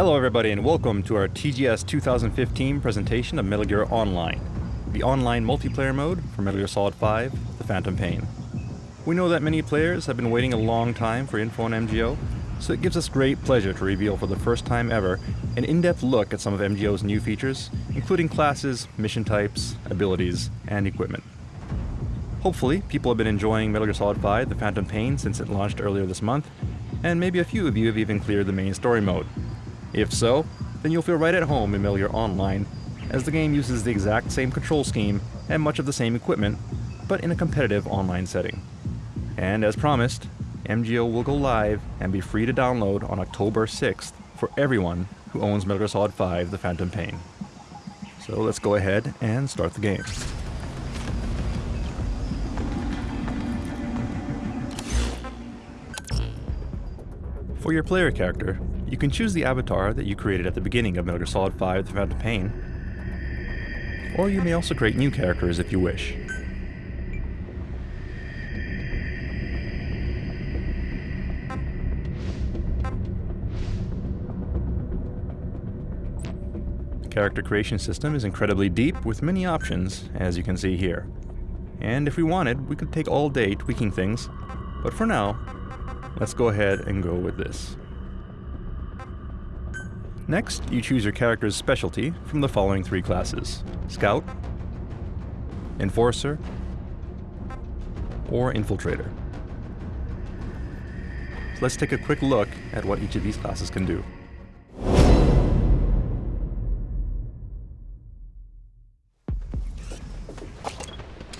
Hello everybody and welcome to our TGS 2015 presentation of Metal Gear Online, the online multiplayer mode for Metal Gear Solid 5, The Phantom Pain. We know that many players have been waiting a long time for info on MGO, so it gives us great pleasure to reveal for the first time ever an in-depth look at some of MGO's new features, including classes, mission types, abilities, and equipment. Hopefully, people have been enjoying Metal Gear Solid 5 The Phantom Pain since it launched earlier this month, and maybe a few of you have even cleared the main story mode. If so, then you'll feel right at home in Metal Online, as the game uses the exact same control scheme and much of the same equipment, but in a competitive online setting. And as promised, MGO will go live and be free to download on October 6th for everyone who owns Metal Gear Solid 5 The Phantom Pain. So let's go ahead and start the game. For your player character, you can choose the avatar that you created at the beginning of Metal Gear Solid 5 The Phantom Pain, or you may also create new characters if you wish. The character creation system is incredibly deep with many options, as you can see here. And if we wanted, we could take all day tweaking things, but for now, let's go ahead and go with this. Next, you choose your character's specialty from the following three classes. Scout, Enforcer, or Infiltrator. So let's take a quick look at what each of these classes can do.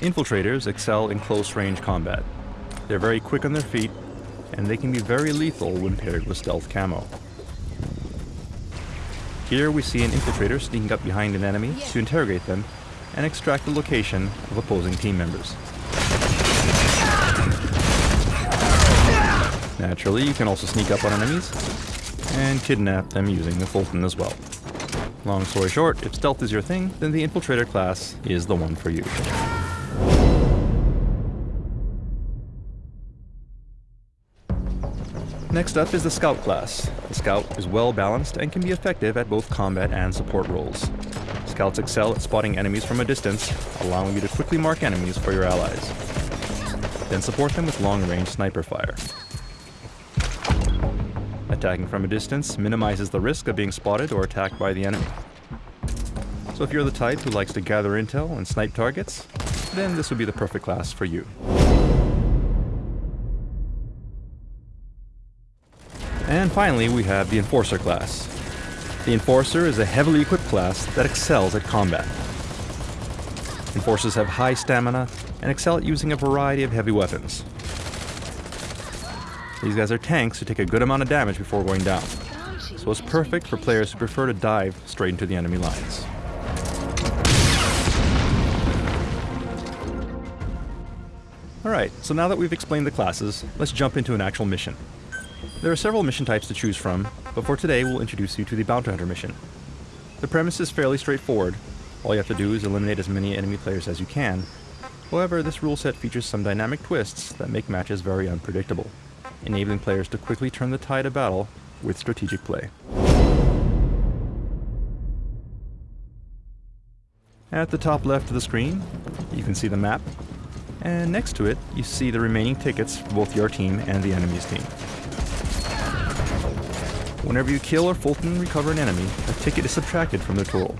Infiltrators excel in close-range combat. They're very quick on their feet, and they can be very lethal when paired with stealth camo. Here we see an infiltrator sneaking up behind an enemy to interrogate them and extract the location of opposing team members. Naturally, you can also sneak up on enemies and kidnap them using the Fulton as well. Long story short, if stealth is your thing, then the Infiltrator class is the one for you. Next up is the Scout class. The Scout is well balanced and can be effective at both combat and support roles. Scouts excel at spotting enemies from a distance, allowing you to quickly mark enemies for your allies. Then support them with long-range sniper fire. Attacking from a distance minimizes the risk of being spotted or attacked by the enemy. So if you're the type who likes to gather intel and snipe targets, then this would be the perfect class for you. And finally, we have the Enforcer class. The Enforcer is a heavily equipped class that excels at combat. Enforcers have high stamina and excel at using a variety of heavy weapons. These guys are tanks who take a good amount of damage before going down, so it's perfect for players who prefer to dive straight into the enemy lines. Alright, so now that we've explained the classes, let's jump into an actual mission. There are several mission types to choose from, but for today we'll introduce you to the Bounty Hunter mission. The premise is fairly straightforward. All you have to do is eliminate as many enemy players as you can. However, this rule set features some dynamic twists that make matches very unpredictable, enabling players to quickly turn the tide of battle with strategic play. At the top left of the screen, you can see the map, and next to it, you see the remaining tickets for both your team and the enemy's team. Whenever you kill or Fulton recover an enemy, a ticket is subtracted from their total.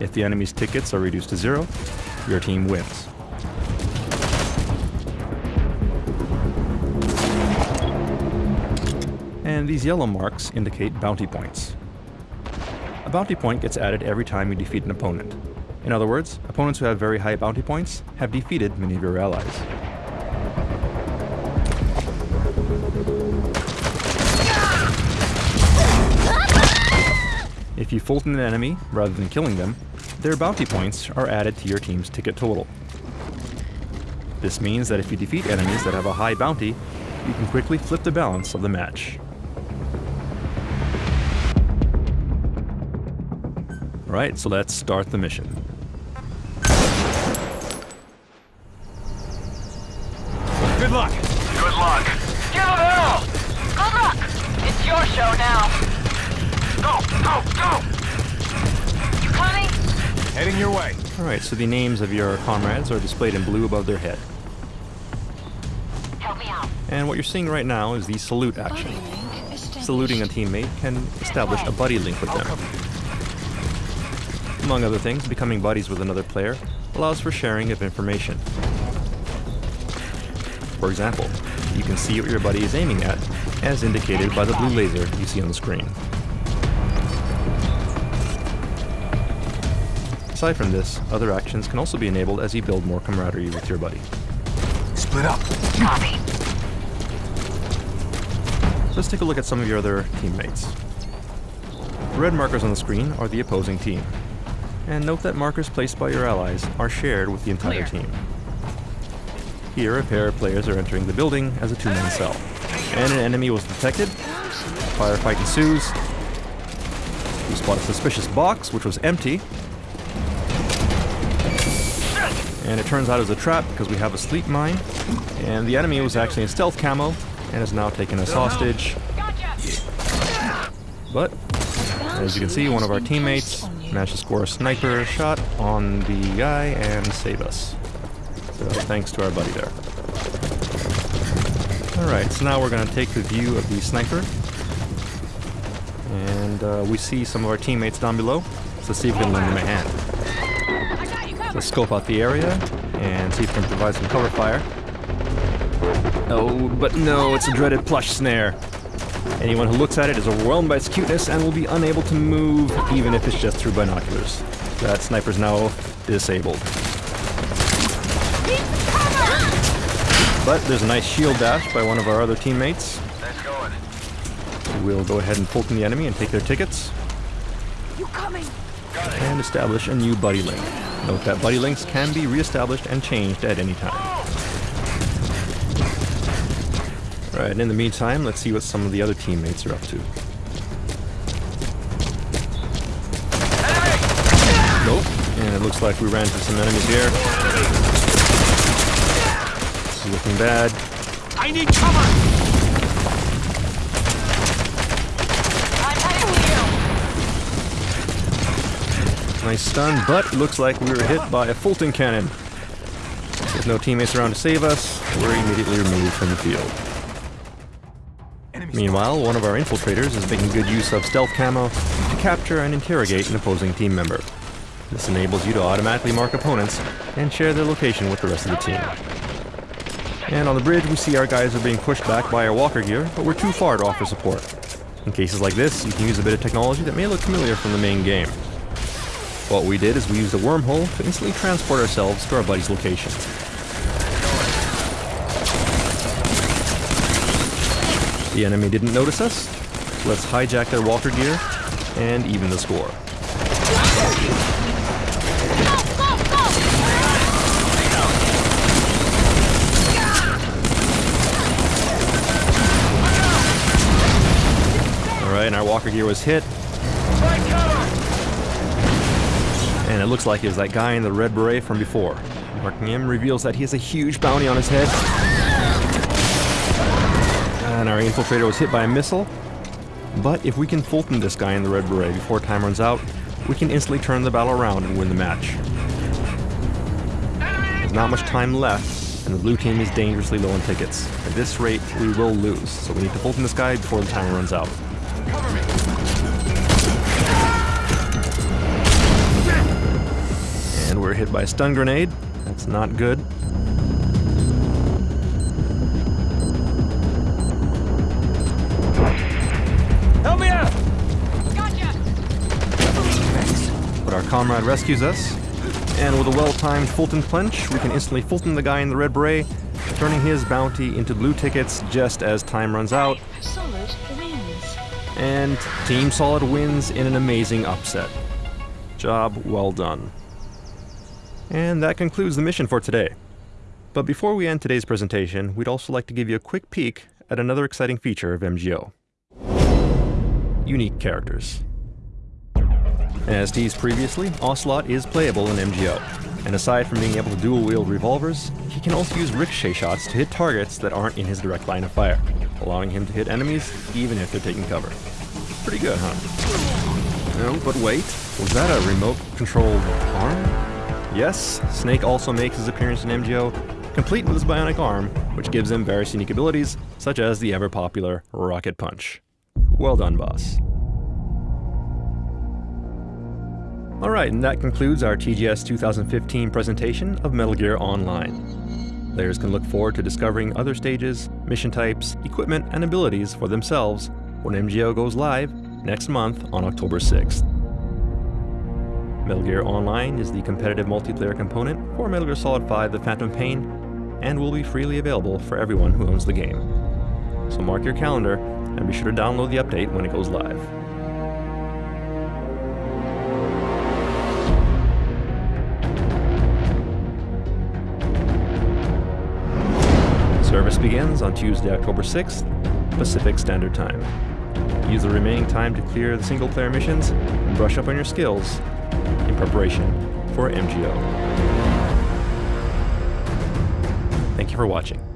If the enemy's tickets are reduced to zero, your team wins. And these yellow marks indicate bounty points. A bounty point gets added every time you defeat an opponent. In other words, opponents who have very high bounty points have defeated many of your allies. If you Fulton an enemy, rather than killing them, their bounty points are added to your team's ticket total. This means that if you defeat enemies that have a high bounty, you can quickly flip the balance of the match. Alright, so let's start the mission. Good luck! Good luck. Give it hell! Good luck! It's your show now. Go, go, go! You coming? Heading your way. Alright, so the names of your comrades are displayed in blue above their head. Help me out. And what you're seeing right now is the salute action. Saluting a teammate can establish a buddy link with them. Among other things, becoming buddies with another player allows for sharing of information. For example, you can see what your buddy is aiming at, as indicated by the blue laser you see on the screen. Aside from this, other actions can also be enabled as you build more camaraderie with your buddy. Split up. Copy. Let's take a look at some of your other teammates. The red markers on the screen are the opposing team. And note that markers placed by your allies are shared with the entire team. Here, a pair of players are entering the building as a two-man cell. And an enemy was detected. Firefight ensues. We spot a suspicious box, which was empty. And it turns out it was a trap because we have a sleep mine. And the enemy was actually in stealth camo and has now taken us hostage. But, as you can see, one of our teammates managed to score a sniper shot on the guy and save us. So thanks to our buddy there. Alright, so now we're going to take the view of the sniper. And uh, we see some of our teammates down below. So see if we can lend them a hand. Let's scope out the area and see if we can provide some cover fire. Oh, but no, it's a dreaded plush snare. Anyone who looks at it is overwhelmed by its cuteness and will be unable to move, even if it's just through binoculars. That sniper's now disabled. But there's a nice shield dash by one of our other teammates. That's going. We'll go ahead and Fulton the enemy and take their tickets, You coming? And establish a new buddy link. Note that buddy links can be re-established and changed at any time. Alright, in the meantime, let's see what some of the other teammates are up to. Nope, and it looks like we ran into some enemies here. This is looking bad. I need cover! I'm heading to you. Nice stun, but looks like we were hit by a Fulton cannon. With no teammates around to save us, we're immediately removed from the field. Meanwhile, one of our infiltrators is making good use of stealth camo to capture and interrogate an opposing team member. This enables you to automatically mark opponents and share their location with the rest of the team. And on the bridge, we see our guys are being pushed back by our walker gear, but we're too far to offer support. In cases like this, you can use a bit of technology that may look familiar from the main game. What we did is we used a wormhole to instantly transport ourselves to our buddy's location. The enemy didn't notice us. so Let's hijack their walker gear and even the score. Alright, and our walker gear was hit! And it looks like it was that guy in the red beret from before. Marking him reveals that he has a huge bounty on his head. And our infiltrator was hit by a missile. But if we can Fulton this guy in the red beret before time runs out, we can instantly turn the battle around and win the match. There's not much time left, and the blue team is dangerously low on tickets. At this rate, we will lose, so we need to Fulton this guy before the timer runs out. And we're hit by a stun grenade. That's not good. Help me out! But our comrade rescues us. And with a well-timed Fulton punch, we can instantly Fulton the guy in the red beret, turning his bounty into blue tickets just as time runs out. Solid wins. And Team Solid wins in an amazing upset. Job well done. And that concludes the mission for today. But before we end today's presentation, we'd also like to give you a quick peek at another exciting feature of MGO. Unique characters. As teased previously, Ocelot is playable in MGO, and aside from being able to dual-wield revolvers, he can also use ricochet shots to hit targets that aren't in his direct line of fire, allowing him to hit enemies even if they're taking cover. Pretty good, huh? No, but wait. Was that a remote-controlled arm? Yes, Snake also makes his appearance in MGO, complete with his bionic arm, which gives him various unique abilities, such as the ever-popular Rocket Punch. Well done, boss. Alright, and that concludes our TGS 2015 presentation of Metal Gear Online. Players can look forward to discovering other stages, mission types, equipment, and abilities for themselves when MGO goes live next month on October 6th. Metal Gear Online is the competitive multiplayer component for Metal Gear Solid 5 The Phantom Pain and will be freely available for everyone who owns the game. So mark your calendar and be sure to download the update when it goes live. Service begins on Tuesday, October 6th, Pacific Standard Time. Use the remaining time to clear the single player missions and brush up on your skills preparation for MGO. Thank you for watching.